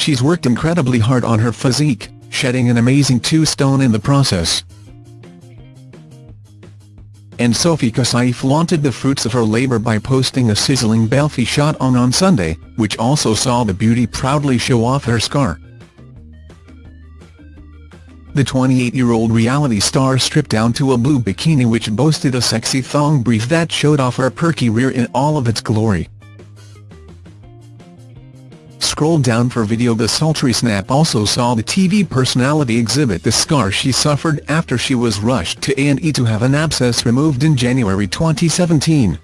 She's worked incredibly hard on her physique, shedding an amazing two stone in the process. And Sophie Kasaei flaunted the fruits of her labour by posting a sizzling belfie shot on on Sunday, which also saw the beauty proudly show off her scar. The 28-year-old reality star stripped down to a blue bikini which boasted a sexy thong brief that showed off her perky rear in all of its glory. Scroll down for video The sultry snap also saw the TV personality exhibit the scar she suffered after she was rushed to A&E to have an abscess removed in January 2017.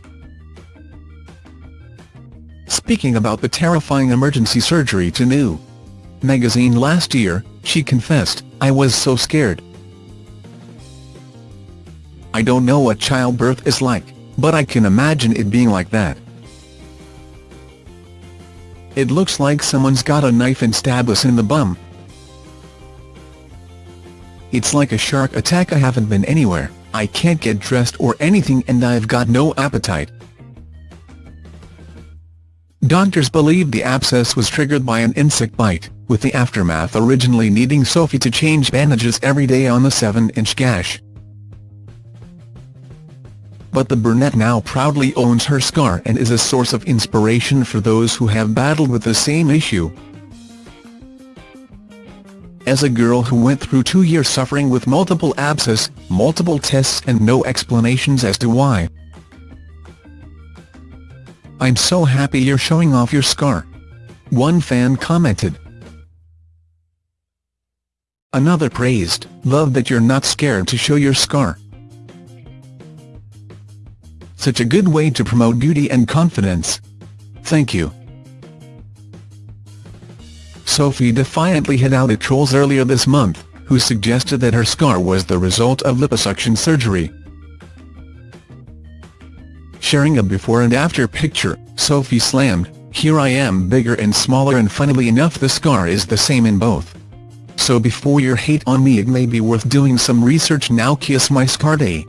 Speaking about the terrifying emergency surgery to New magazine last year, she confessed, I was so scared. I don't know what childbirth is like, but I can imagine it being like that. It looks like someone's got a knife and stab us in the bum. It's like a shark attack I haven't been anywhere, I can't get dressed or anything and I've got no appetite. Doctors believe the abscess was triggered by an insect bite, with the aftermath originally needing Sophie to change bandages every day on the 7-inch gash. But the brunette now proudly owns her scar and is a source of inspiration for those who have battled with the same issue. As a girl who went through two years suffering with multiple abscess, multiple tests and no explanations as to why, I'm so happy you're showing off your scar. One fan commented. Another praised, love that you're not scared to show your scar. Such a good way to promote beauty and confidence. Thank you. Sophie defiantly hit out at trolls earlier this month, who suggested that her scar was the result of liposuction surgery. Sharing a before and after picture, Sophie slammed, Here I am bigger and smaller and funnily enough the scar is the same in both. So before your hate on me it may be worth doing some research now kiss my scar day.